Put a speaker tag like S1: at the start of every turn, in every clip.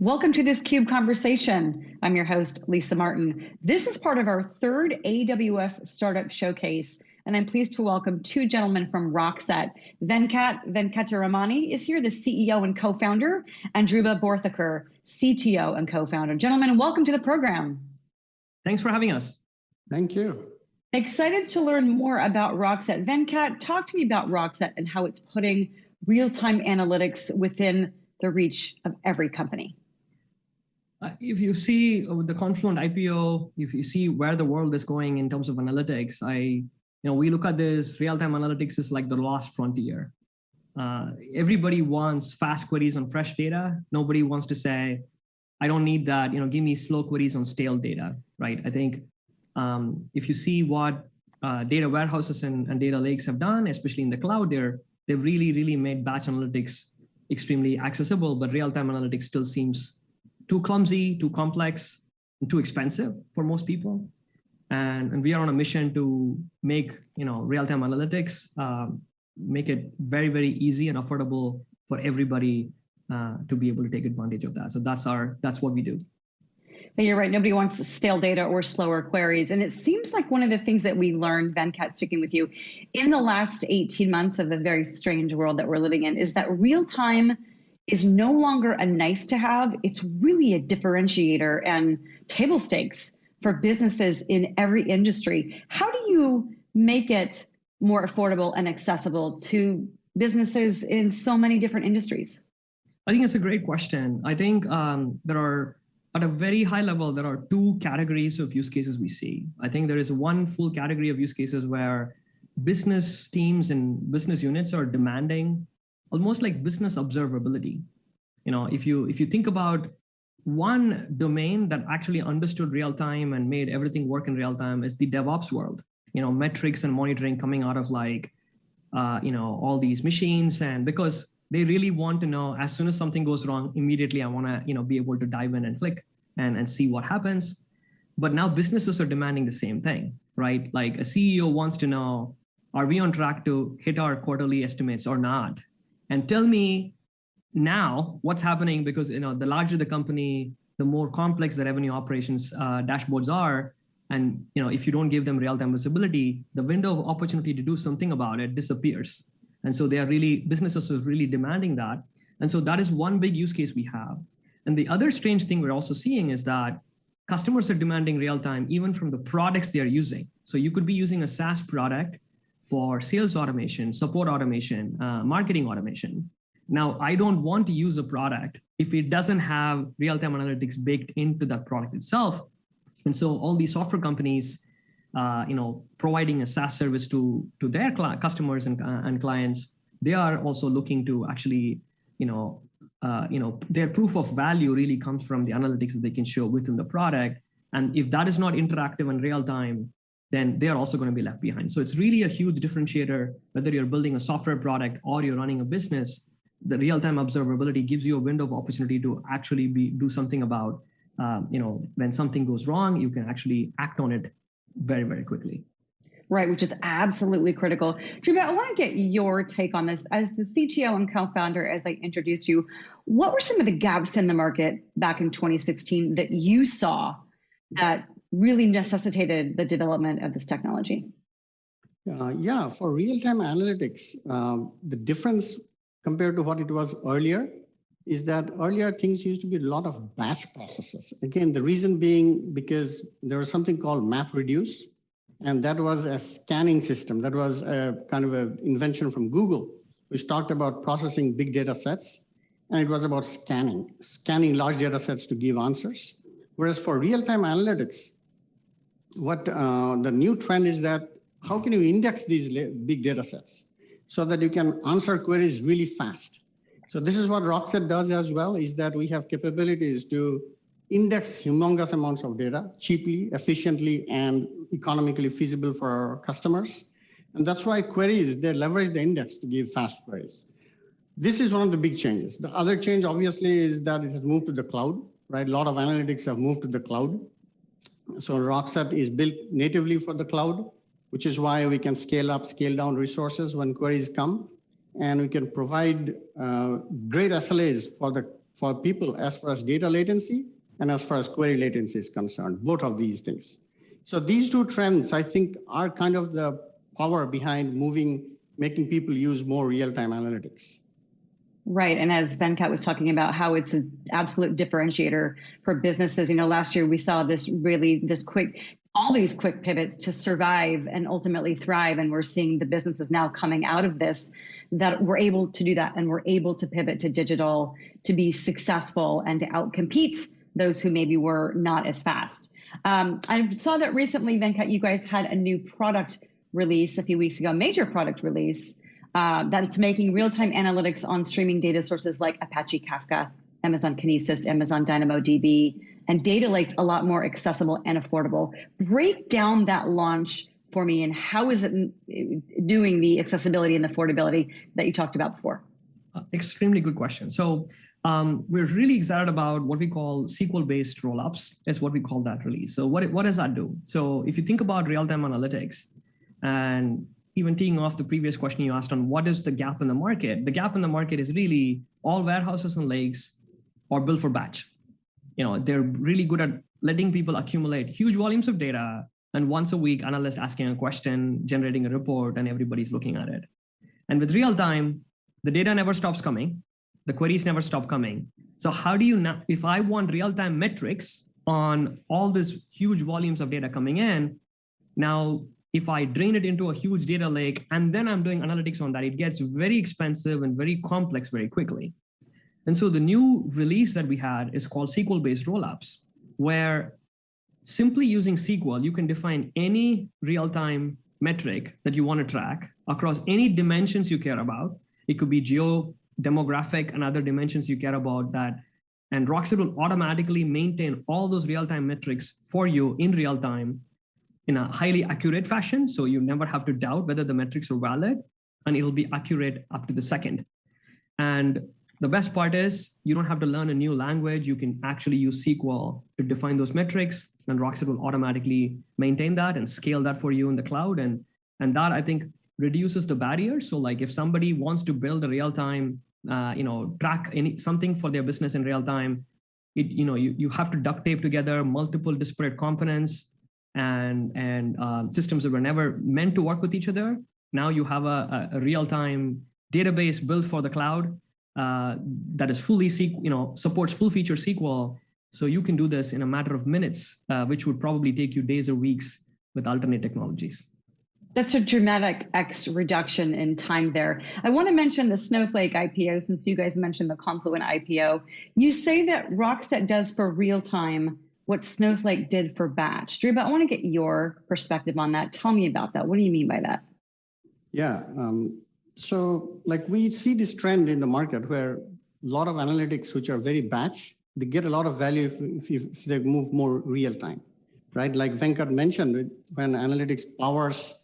S1: Welcome to this CUBE conversation. I'm your host, Lisa Martin. This is part of our third AWS Startup Showcase, and I'm pleased to welcome two gentlemen from Rockset. Venkat Venkataramani is here, the CEO and co-founder, and Dhruba Borthakur, CTO and co-founder. Gentlemen, welcome to the program.
S2: Thanks for having us.
S3: Thank you.
S1: Excited to learn more about Rockset. Venkat, talk to me about Rockset and how it's putting real-time analytics within the reach of every company.
S2: Uh, if you see the Confluent IPO, if you see where the world is going in terms of analytics, I, you know, we look at this real-time analytics is like the last frontier. Uh, everybody wants fast queries on fresh data. Nobody wants to say, I don't need that, you know, give me slow queries on stale data, right? I think um, if you see what uh, data warehouses and, and data lakes have done, especially in the cloud, they're, they've really, really made batch analytics extremely accessible, but real-time analytics still seems too clumsy, too complex, and too expensive for most people. And, and we are on a mission to make you know real-time analytics, um, make it very, very easy and affordable for everybody uh, to be able to take advantage of that. So that's our that's what we do.
S1: you're right. Nobody wants stale data or slower queries. And it seems like one of the things that we learned, Venkat, sticking with you, in the last 18 months of a very strange world that we're living in, is that real time is no longer a nice to have, it's really a differentiator and table stakes for businesses in every industry. How do you make it more affordable and accessible to businesses in so many different industries?
S2: I think it's a great question. I think um, there are, at a very high level, there are two categories of use cases we see. I think there is one full category of use cases where business teams and business units are demanding almost like business observability. You know, if you if you think about one domain that actually understood real time and made everything work in real time is the DevOps world. You know, metrics and monitoring coming out of like, uh, you know, all these machines, and because they really want to know as soon as something goes wrong, immediately I want to, you know, be able to dive in and click and and see what happens. But now businesses are demanding the same thing, right? Like a CEO wants to know, are we on track to hit our quarterly estimates or not? And tell me now what's happening because you know the larger the company, the more complex the revenue operations uh, dashboards are. And you know if you don't give them real-time visibility, the window of opportunity to do something about it disappears. And so they are really businesses are really demanding that. And so that is one big use case we have. And the other strange thing we're also seeing is that customers are demanding real time even from the products they are using. So you could be using a SaaS product for sales automation, support automation, uh, marketing automation. Now, I don't want to use a product if it doesn't have real-time analytics baked into that product itself. And so all these software companies, uh, you know, providing a SaaS service to, to their customers and, uh, and clients, they are also looking to actually, you know, uh, you know, their proof of value really comes from the analytics that they can show within the product. And if that is not interactive and real time, then they're also going to be left behind. So it's really a huge differentiator, whether you're building a software product or you're running a business, the real-time observability gives you a window of opportunity to actually be do something about, um, you know, when something goes wrong, you can actually act on it very, very quickly.
S1: Right, which is absolutely critical. Dhruba, I want to get your take on this. As the CTO and co-founder, as I introduced you, what were some of the gaps in the market back in 2016 that you saw that really necessitated the development of this technology?
S3: Uh, yeah, for real-time analytics, um, the difference compared to what it was earlier is that earlier things used to be a lot of batch processes. Again, the reason being because there was something called MapReduce, and that was a scanning system. That was a kind of an invention from Google, which talked about processing big data sets, and it was about scanning, scanning large data sets to give answers. Whereas for real-time analytics, what uh, the new trend is that how can you index these big data sets so that you can answer queries really fast? So this is what Rockset does as well, is that we have capabilities to index humongous amounts of data cheaply, efficiently, and economically feasible for our customers. And that's why queries, they leverage the index to give fast queries. This is one of the big changes. The other change, obviously, is that it has moved to the cloud, right? A lot of analytics have moved to the cloud. So Rockset is built natively for the cloud, which is why we can scale up, scale down resources when queries come. And we can provide uh, great SLAs for the for people as far as data latency and as far as query latency is concerned, both of these things. So these two trends, I think, are kind of the power behind moving, making people use more real-time analytics.
S1: Right. And as Venkat was talking about how it's an absolute differentiator for businesses, you know, last year we saw this really, this quick, all these quick pivots to survive and ultimately thrive. And we're seeing the businesses now coming out of this that we're able to do that and we're able to pivot to digital to be successful and to outcompete those who maybe were not as fast. Um, I saw that recently, Venkat, you guys had a new product release a few weeks ago, major product release uh, that's making real-time analytics on streaming data sources like Apache Kafka, Amazon Kinesis, Amazon DynamoDB, and data lakes a lot more accessible and affordable. Break down that launch for me and how is it doing the accessibility and affordability that you talked about before?
S2: Uh, extremely good question. So um, we're really excited about what we call SQL-based rollups is what we call that release. So what, what does that do? So if you think about real-time analytics and even teeing off the previous question you asked on what is the gap in the market, the gap in the market is really all warehouses and lakes are built for batch. You know, they're really good at letting people accumulate huge volumes of data and once a week, analyst asking a question, generating a report, and everybody's looking at it. And with real time, the data never stops coming the queries never stop coming. So how do you now, if I want real-time metrics on all these huge volumes of data coming in, now if I drain it into a huge data lake and then I'm doing analytics on that, it gets very expensive and very complex very quickly. And so the new release that we had is called SQL-based rollups, where simply using SQL, you can define any real-time metric that you want to track across any dimensions you care about. It could be geo demographic and other dimensions you care about that. And Rockset will automatically maintain all those real-time metrics for you in real time in a highly accurate fashion. So you never have to doubt whether the metrics are valid and it'll be accurate up to the second. And the best part is you don't have to learn a new language. You can actually use SQL to define those metrics and Rockset will automatically maintain that and scale that for you in the cloud. And, and that I think reduces the barriers. So like if somebody wants to build a real-time, uh, you know, track any something for their business in real time, it, you know, you, you have to duct tape together multiple disparate components and, and uh, systems that were never meant to work with each other. Now you have a, a real-time database built for the cloud uh, that is fully, you know, supports full feature SQL. So you can do this in a matter of minutes, uh, which would probably take you days or weeks with alternate technologies.
S1: That's a dramatic X reduction in time there. I want to mention the Snowflake IPO since you guys mentioned the Confluent IPO. You say that Rockset does for real time what Snowflake did for batch. Dhruba I want to get your perspective on that. Tell me about that. What do you mean by that?
S3: Yeah. Um, so like we see this trend in the market where a lot of analytics, which are very batch, they get a lot of value if, if, if they move more real time, right? Like Venkat mentioned, when analytics powers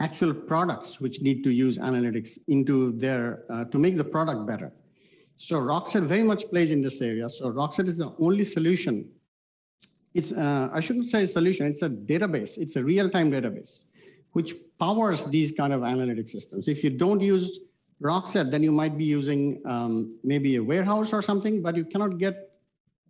S3: actual products which need to use analytics into their, uh, to make the product better. So Rockset very much plays in this area. So Rockset is the only solution. It's, uh, I shouldn't say solution, it's a database. It's a real-time database, which powers these kind of analytic systems. If you don't use Rockset, then you might be using um, maybe a warehouse or something, but you cannot get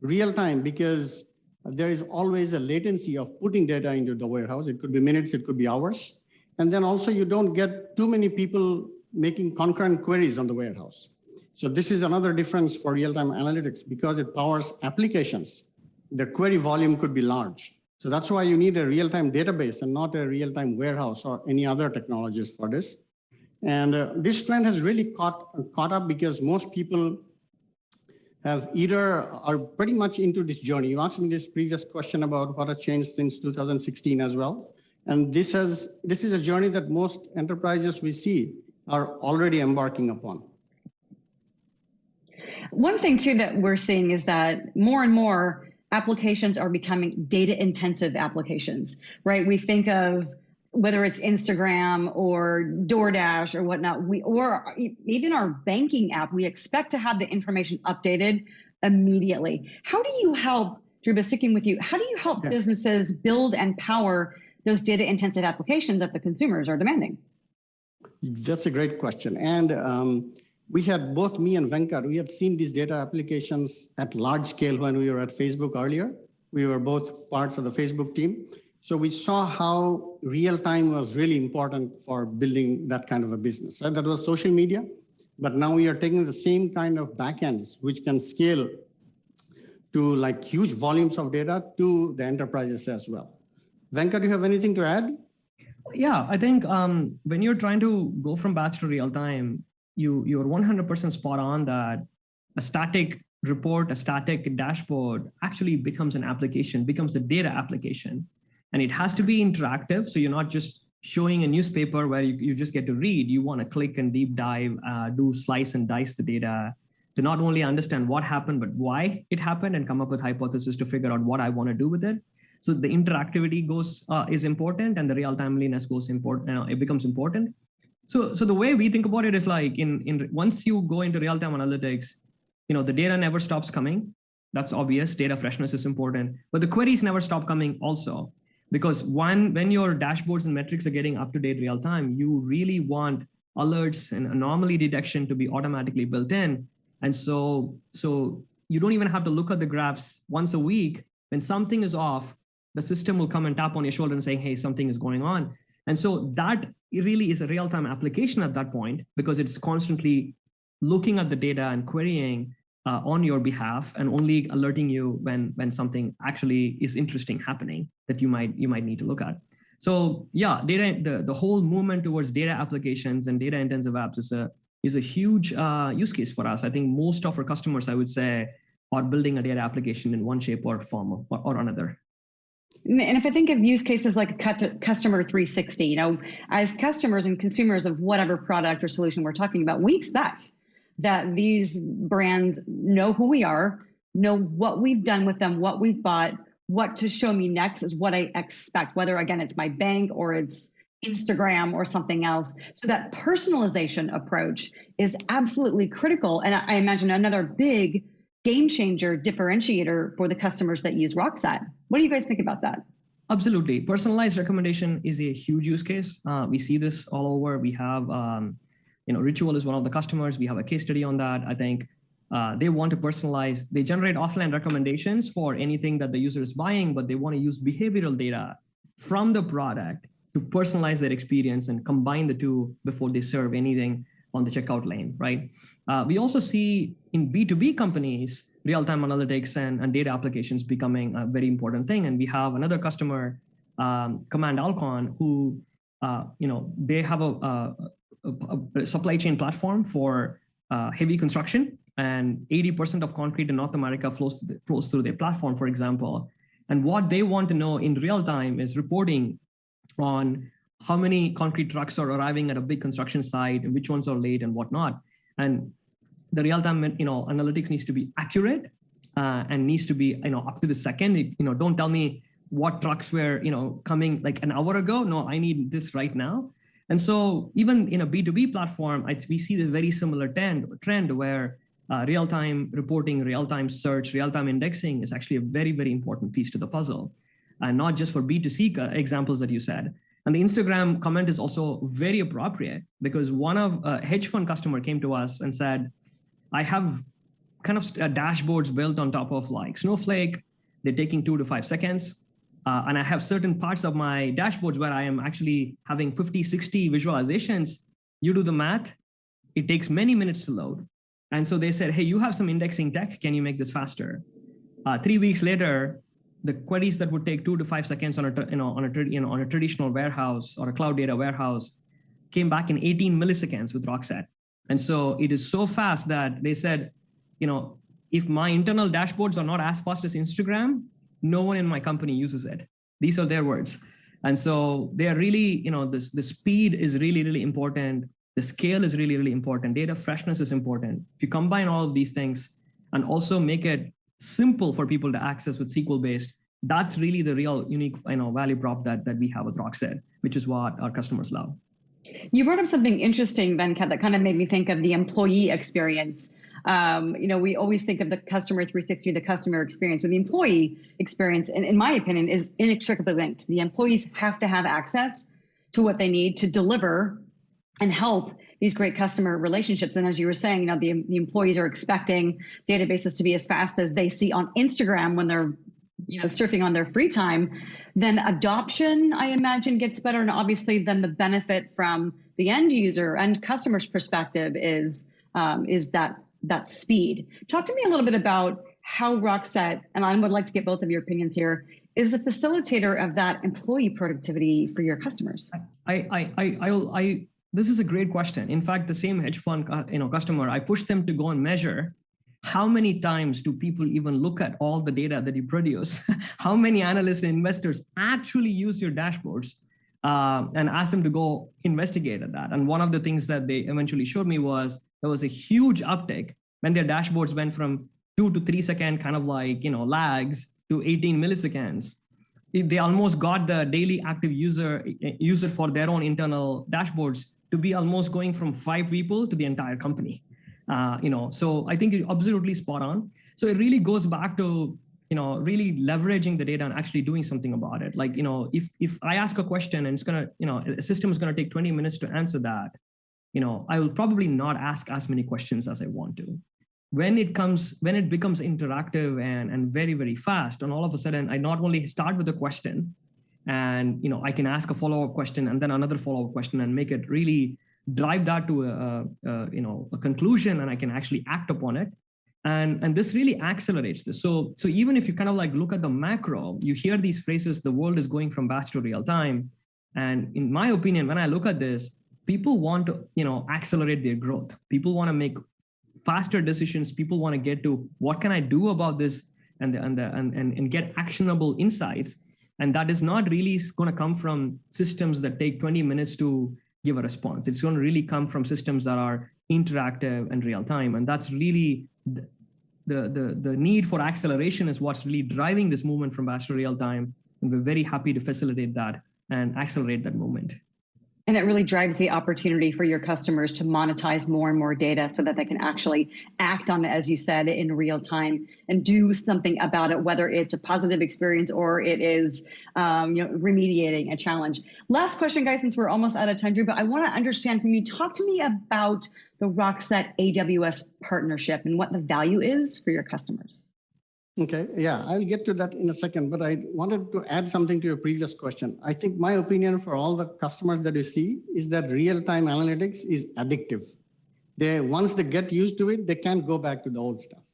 S3: real time because there is always a latency of putting data into the warehouse. It could be minutes, it could be hours. And then also you don't get too many people making concurrent queries on the warehouse. So this is another difference for real-time analytics because it powers applications. The query volume could be large. So that's why you need a real-time database and not a real-time warehouse or any other technologies for this. And uh, this trend has really caught, caught up because most people have either are pretty much into this journey. You asked me this previous question about what has changed since 2016 as well. And this, has, this is a journey that most enterprises we see are already embarking upon.
S1: One thing too that we're seeing is that more and more applications are becoming data intensive applications, right? We think of whether it's Instagram or DoorDash or whatnot, we or even our banking app, we expect to have the information updated immediately. How do you help, Dhruba, sticking with you, how do you help yeah. businesses build and power those data intensive applications that the consumers are demanding?
S3: That's a great question. And um, we had both me and Venkat, we had seen these data applications at large scale when we were at Facebook earlier. We were both parts of the Facebook team. So we saw how real time was really important for building that kind of a business. Right? That was social media, but now we are taking the same kind of backends which can scale to like huge volumes of data to the enterprises as well. Venkat, do you have anything to add?
S2: Yeah, I think um, when you're trying to go from batch to real time, you you're 100% spot on that a static report, a static dashboard actually becomes an application, becomes a data application. And it has to be interactive. So you're not just showing a newspaper where you, you just get to read. You want to click and deep dive, uh, do slice and dice the data to not only understand what happened, but why it happened and come up with hypothesis to figure out what I want to do with it. So the interactivity goes uh, is important and the real timeliness goes important. Know, it becomes important. So, so the way we think about it is like in, in once you go into real-time analytics, you know, the data never stops coming. That's obvious. Data freshness is important, but the queries never stop coming also. Because one, when your dashboards and metrics are getting up to date real time, you really want alerts and anomaly detection to be automatically built in. And so, so you don't even have to look at the graphs once a week. When something is off, the system will come and tap on your shoulder and saying, hey, something is going on. And so that really is a real-time application at that point because it's constantly looking at the data and querying uh, on your behalf and only alerting you when when something actually is interesting happening that you might you might need to look at. So yeah, data the the whole movement towards data applications and data intensive apps is a is a huge uh, use case for us. I think most of our customers, I would say, are building a data application in one shape or form or, or another.
S1: And if I think of use cases like customer 360, you know, as customers and consumers of whatever product or solution we're talking about, we expect that these brands know who we are, know what we've done with them, what we've bought, what to show me next is what I expect, whether again, it's my bank or it's Instagram or something else. So that personalization approach is absolutely critical. And I imagine another big game changer differentiator for the customers that use Rockset. What do you guys think about that?
S2: Absolutely. Personalized recommendation is a huge use case. Uh, we see this all over. We have, um, you know, Ritual is one of the customers. We have a case study on that. I think uh, they want to personalize, they generate offline recommendations for anything that the user is buying, but they want to use behavioral data from the product to personalize their experience and combine the two before they serve anything on the checkout lane, right? Uh, we also see in B2B companies, real-time analytics and, and data applications becoming a very important thing. And we have another customer, um, Command Alcon, who, uh, you know, they have a, a, a, supply chain platform for uh, heavy construction and 80% of concrete in North America flows, flows through their platform, for example. And what they want to know in real time is reporting on how many concrete trucks are arriving at a big construction site and which ones are late and whatnot. And the real-time you know, analytics needs to be accurate uh, and needs to be you know, up to the second. You know, don't tell me what trucks were you know, coming like an hour ago. No, I need this right now. And so even in a B2B platform, we see this very similar trend, trend where uh, real-time reporting, real-time search, real-time indexing is actually a very, very important piece to the puzzle. And not just for B2C uh, examples that you said, and the Instagram comment is also very appropriate because one of a hedge fund customer came to us and said, I have kind of uh, dashboards built on top of like Snowflake. They're taking two to five seconds. Uh, and I have certain parts of my dashboards where I am actually having 50, 60 visualizations. You do the math, it takes many minutes to load. And so they said, hey, you have some indexing tech. Can you make this faster? Uh, three weeks later, the queries that would take two to five seconds on a you know on a you know on a traditional warehouse or a cloud data warehouse came back in 18 milliseconds with Rockset. And so it is so fast that they said, you know, if my internal dashboards are not as fast as Instagram, no one in my company uses it. These are their words. And so they are really, you know, this the speed is really, really important. The scale is really, really important. Data freshness is important. If you combine all of these things and also make it simple for people to access with SQL based, that's really the real unique you know, value prop that, that we have with Rockset, which is what our customers love.
S1: You brought up something interesting, Venkat, that kind of made me think of the employee experience. Um, you know, we always think of the customer 360, the customer experience, with the employee experience, in my opinion, is inextricably linked. The employees have to have access to what they need to deliver and help these great customer relationships. And as you were saying, you know, the, the employees are expecting databases to be as fast as they see on Instagram when they're you know surfing on their free time then adoption i imagine gets better. And obviously then the benefit from the end user and customer's perspective is um, is that that speed. Talk to me a little bit about how rockset and i would like to get both of your opinions here is a facilitator of that employee productivity for your customers.
S2: I i i i, I this is a great question in fact the same hedge fund uh, you know customer i pushed them to go and measure how many times do people even look at all the data that you produce? how many analysts and investors actually use your dashboards uh, and ask them to go investigate at that? And one of the things that they eventually showed me was there was a huge uptick when their dashboards went from two to three second kind of like, you know, lags to 18 milliseconds. They almost got the daily active user user for their own internal dashboards to be almost going from five people to the entire company. Uh, you know, so I think you're absolutely spot on. So it really goes back to you know really leveraging the data and actually doing something about it. Like you know, if if I ask a question and it's gonna you know a system is gonna take 20 minutes to answer that, you know, I will probably not ask as many questions as I want to. When it comes when it becomes interactive and and very very fast, and all of a sudden I not only start with a question, and you know I can ask a follow up question and then another follow up question and make it really drive that to a, a, you know a conclusion and I can actually act upon it. And, and this really accelerates this. So, so even if you kind of like look at the macro, you hear these phrases, the world is going from batch to real time. And in my opinion, when I look at this, people want to you know accelerate their growth. People want to make faster decisions. People want to get to what can I do about this and, the, and, the, and, and, and get actionable insights. And that is not really going to come from systems that take 20 minutes to give a response. It's going to really come from systems that are interactive and real time. And that's really the, the, the, the need for acceleration is what's really driving this movement from batch to real time. And we're very happy to facilitate that and accelerate that movement.
S1: And it really drives the opportunity for your customers to monetize more and more data so that they can actually act on it, as you said, in real time and do something about it, whether it's a positive experience or it is um, you know, remediating a challenge. Last question, guys, since we're almost out of time, Dhruba I want to understand from you, talk to me about the Rockset AWS partnership and what the value is for your customers.
S3: Okay, yeah, I'll get to that in a second, but I wanted to add something to your previous question. I think my opinion for all the customers that you see is that real-time analytics is addictive. They Once they get used to it, they can't go back to the old stuff.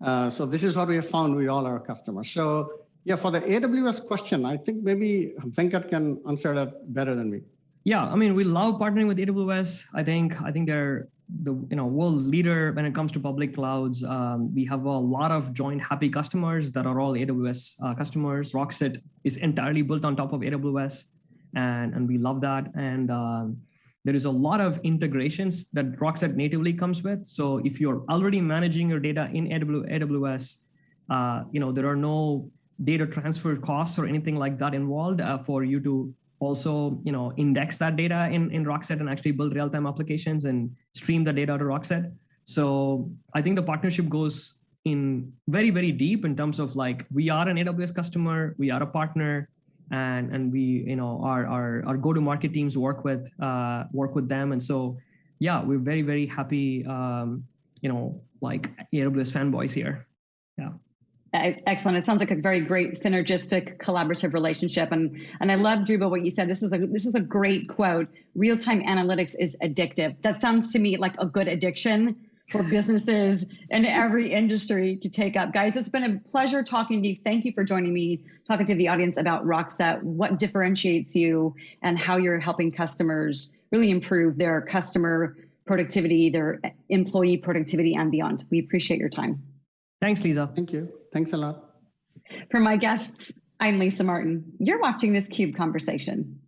S3: Uh, so this is what we have found with all our customers. So yeah, for the AWS question, I think maybe Venkat can answer that better than me.
S2: Yeah, I mean, we love partnering with AWS. I think I think they're the you know world leader when it comes to public clouds. Um, we have a lot of joint happy customers that are all AWS uh, customers. Rockset is entirely built on top of AWS, and and we love that. And um, there is a lot of integrations that Rockset natively comes with. So if you're already managing your data in AWS, uh, you know there are no data transfer costs or anything like that involved uh, for you to also you know index that data in in rockset and actually build real-time applications and stream the data to rockset. So i think the partnership goes in very very deep in terms of like we are an aws customer we are a partner and and we you know our our, our go to market teams work with uh work with them. And so yeah we're very very happy um you know like aws fanboys here. Yeah
S1: Excellent. It sounds like a very great synergistic collaborative relationship. And and I love Dhruba what you said. This is a this is a great quote. Real-time analytics is addictive. That sounds to me like a good addiction for businesses in every industry to take up. Guys, it's been a pleasure talking to you. Thank you for joining me, talking to the audience about Rockset, what differentiates you and how you're helping customers really improve their customer productivity, their employee productivity and beyond. We appreciate your time.
S2: Thanks, Lisa.
S3: Thank you. Thanks a lot.
S1: For my guests, I'm Lisa Martin. You're watching this CUBE conversation.